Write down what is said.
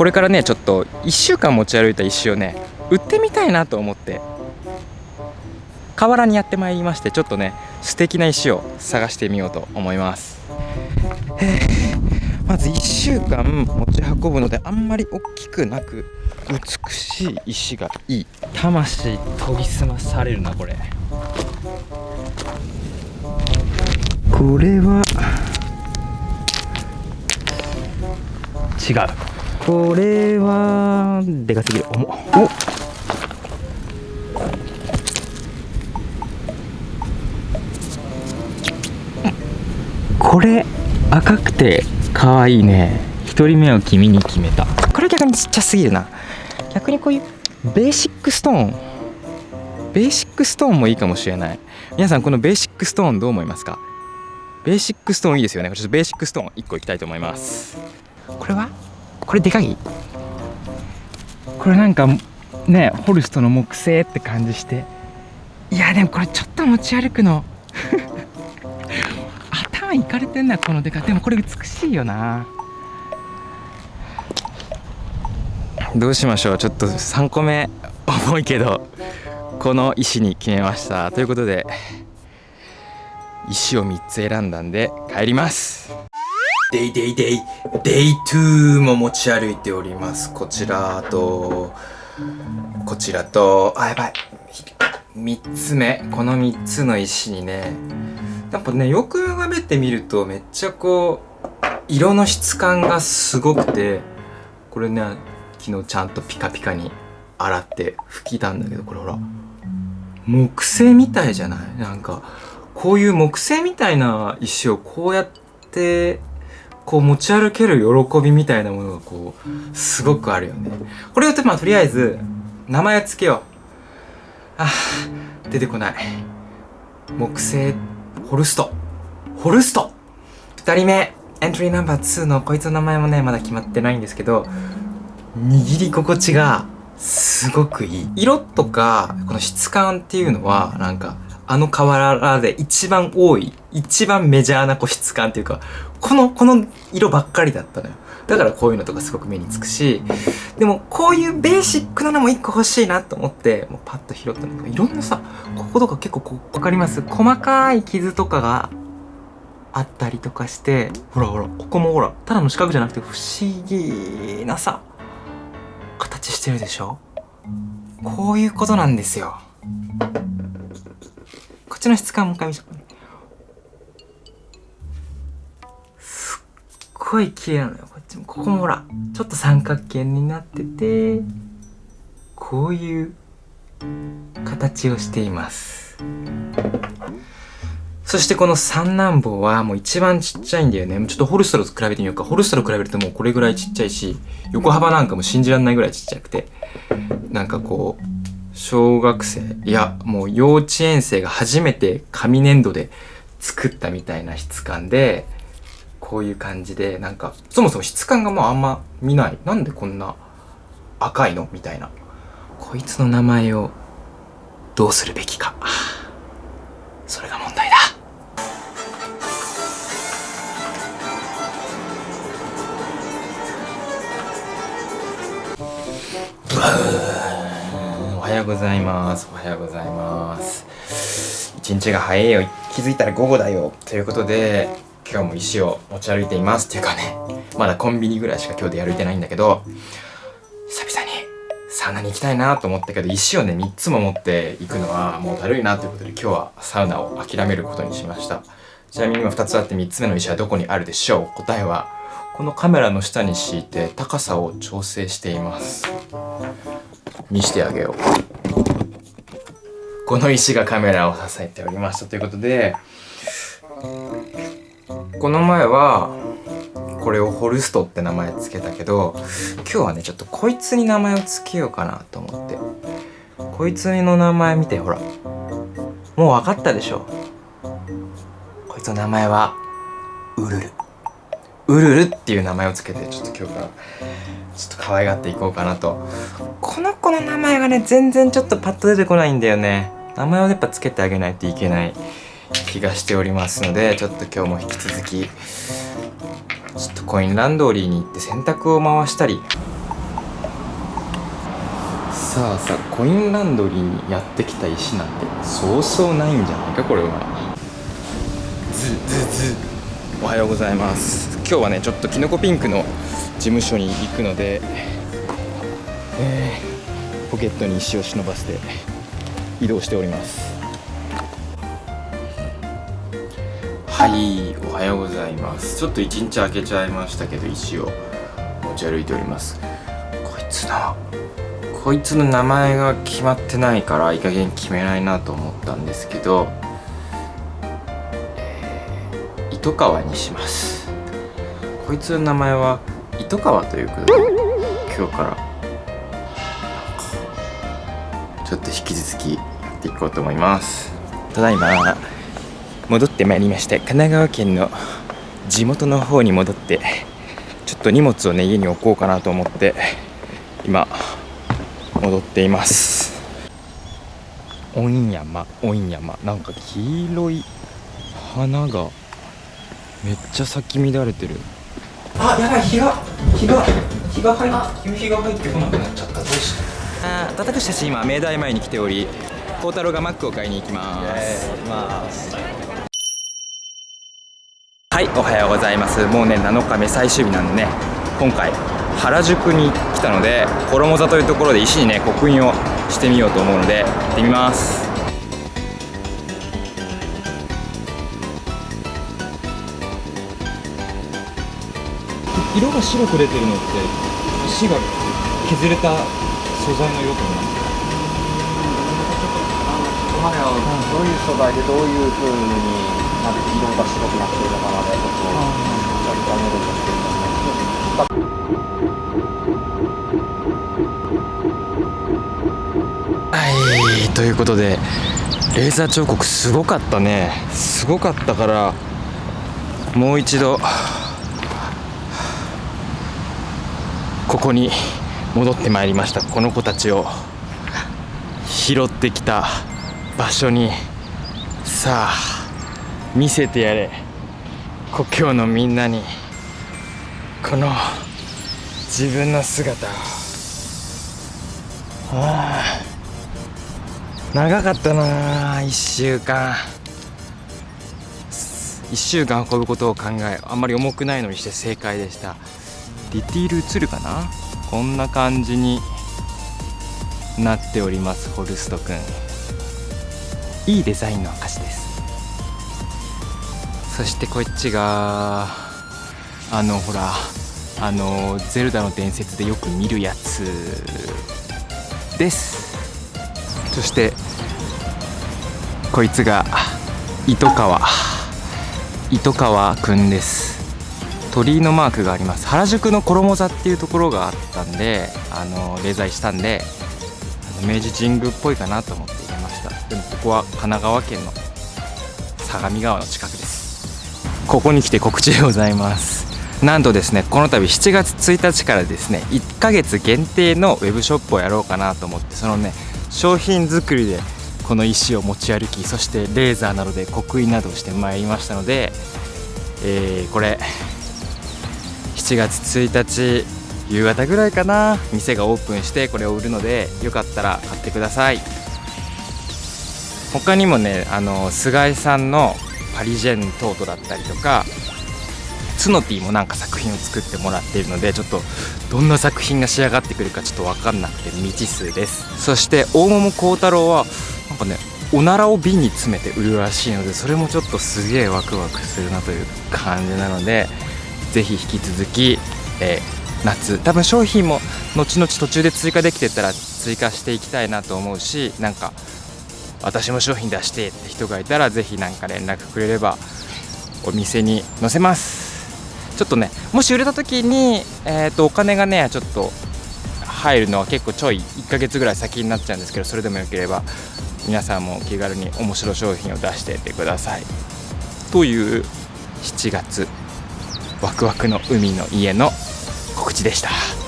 これからねちょっと1週間持ち歩いた石をね売ってみたいなと思って河原にやってまいりましてちょっとね素敵な石を探してみようと思います。まず1週間持ち運ぶのであんまり大きくなく美しい石がいい。魂研ぎ澄まされるなこれ。これは違うこれはでかすぎる。重お。これ赤くて可愛いね。1人目は君に決めた。これ逆にちっちゃすぎるな。逆にこういうベーシックストーン。ベーシックストーンもいいかもしれない。皆さんこのベーシックストーンどう思いますか？ベーシックストーンいいですよね。ちょっとベーシックストーン1個いきたいと思います。これは？これでかい？これなんかねホルストの木製って感じして。いやでもこれちょっと持ち歩くの。頭いかれてんなこのでかでもこれ美しいよな。どうしましょう。ちょっと3個目重いけどこの石に決めました。ということで石を3つ選んだんで帰りますデイデイデイデイ2も持ち歩いております。こちらとこちらとあやばい。3つ目。この3つの石にねやっぱねよく眺めてみるとめっちゃこう色の質感がすごくてこれね昨日ちゃんとピカピカに洗って拭きたんだけどこれほら。木製みたいじゃない？なんかこういう木製みたいな石をこうやってこう持ち歩ける喜びみたいなものがこうすごくあるよね。これをまあとりあえず名前を付けよう。あ出てこない。木製ホルスト。ホルスト。2人目。エントリーナンバー2のこいつの名前もねまだ決まってないんですけど握り心地がすごくいい。色とかこの質感っていうのはなんかあの瓦で一番多い一番メジャーなこう質感っていうかこのこの色ばっかりだったのよ。だからこういうのとかすごく目につくしでもこういうベーシックなのも一個欲しいなと思ってもうパッと拾ったんだけどいろんなさこことか結構こう分かります？細かい傷とかがあったりとかしてほらほらここもほらただの四角じゃなくて不思議なさ形してるでしょ？こういうことなんですよ。こっちの質感もう一回見ごい綺麗なのよこっちもここもほらちょっと三角形になっててこういう形をしていますそしてこの三男坊はもう一番ちっちゃいんだよね。ちょっとホルストロと比べてみようか。ホルストロ比べるともうこれぐらいちっちゃいし、横幅なんかも信じられないぐらいちっちゃくて、なんかこう、小学生、いや、もう幼稚園生が初めて紙粘土で作ったみたいな質感で、こういう感じで、なんか、そもそも質感がもうあんま見ない。なんでこんな赤いの？みたいな。こいつの名前をどうするべきか。それが問題だ。おはようございますおはようございます一日が早いよ気づいたら午後だよということで今日も石を持ち歩いています。っていうかねまだコンビニぐらいしか今日で歩いてないんだけど久々にサウナに行きたいなと思ったけど石をね3つも持っていくのはもうだるいなということで今日はサウナを諦めることにしました。ちなみに今2つあって3つ目の石はどこにあるでしょう？答えはこのカメラの下に敷いて高さを調整しています。見してあげよう。この石がカメラを支えておりましたということでこの前はこれをホルストって名前つけたけど今日はねちょっとこいつに名前をつけようかなと思って。こいつの名前見てほらもう分かったでしょ。こいつの名前はウルルウルルっていう名前をつけてちょっと今日からちょっと可愛がっていこうかなと。この子の名前がね全然ちょっとパッと出てこないんだよね。名前をやっぱつけてあげないといけない。気がしておりますのでちょっと今日も引き続きちょっとコインランドリーに行って洗濯を回したり。さあさあコインランドリーにやってきた石なんてそうそうないんじゃないかこれは。ズズズ。おはようございます。今日はねちょっとキノコピンクの事務所に行くので、えー、ポケットに石を忍ばせて移動しております。はいおはようございます。ちょっと一日空けちゃいましたけど石を持ち歩いております。こいつのこいつの名前が決まってないからいい加減決めないなと思ったんですけど、えー、糸川にします。こいつの名前は糸川ということで今日からちょっと引き続きやっていこうと思います。ただいま。戻ってまいりました。神奈川県の地元の方に戻ってちょっと荷物をね家に置こうかなと思って今戻っています。御山御山なんか黄色い花がめっちゃ咲き乱れてる。あやばい日が日が日が入っ夕日が入ってこなくなっちゃった。どうした？あ私たち今明大前に来ており孝太郎がマックを買いに行きますはいおはようございます。もうね7日目最終日なんでね。今回原宿に来たので衣座というところで石にね刻印をしてみようと思うので行ってみます。色が白く出てるのって石が削れた素材の色となどういう素材でどういう風になって色が白くなっているのかなでちょっと若干見るとしてはいということでレーザー彫刻すごかったね。すごかったからもう一度ここに戻ってまいりました。この子たちを拾ってきた場所に。さあ見せてやれ。故郷のみんなに。この自分の姿を。ああ。長かったな1週間。1週間運ぶことを考えあんまり重くないのにして正解でした。ディティール映るかな？こんな感じに。なっておりますホルストくんいいデザインの証です。そしてこっちがあのほらあのゼルダの伝説でよく見るやつです。そしてこいつが糸川糸川くんです。鳥居のマークがあります。原宿の衣座っていうところがあったんであのレザイしたんで明治神宮っぽいかなと思って入れました。でもここは神奈川県の相模川の近く。ここに来て告知でございます。なんとですねこの度7月1日からですね1ヶ月限定のウェブショップをやろうかなと思ってそのね商品作りでこの石を持ち歩きそしてレーザーなどで刻印などをしてまいりましたので、えー、これ7月1日夕方ぐらいかな店がオープンしてこれを売るのでよかったら買ってください。他にもねあの菅井さんのパリジェントートだったりとかツノティもなんか作品を作ってもらっているのでちょっとどんな作品が仕上がってくるかちょっと分かんなくて未知数です。そして大桃幸太郎はなんかねおならを瓶に詰めて売るらしいのでそれもちょっとすげえワクワクするなという感じなのでぜひ引き続き、えー、夏多分商品も後々途中で追加できてたら追加していきたいなと思うしなんか私も商品出してって人がいたらぜひ何か連絡くれればお店に載せますちょっとねもし売れた時に、えーと、お金がねちょっと入るのは結構ちょい1ヶ月ぐらい先になっちゃうんですけどそれでもよければ皆さんも気軽に面白商品を出してってくださいという7月ワクワクの海の家の告知でした。